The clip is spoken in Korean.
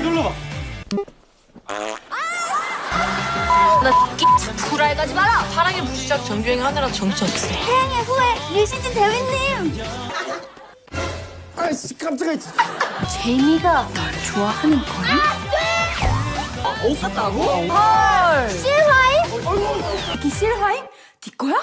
눌러봐. 나끼 구랄 가지 마라. 사랑의 무시작 정주행 하느라 정쳤어. 태양의 후예 류시진 대위님 아이씨 깜짝이야. 제이미가 날 좋아하는 거니? 아, 없었다고? 헐. 실화임? 어, 이 실화임? 네 거야?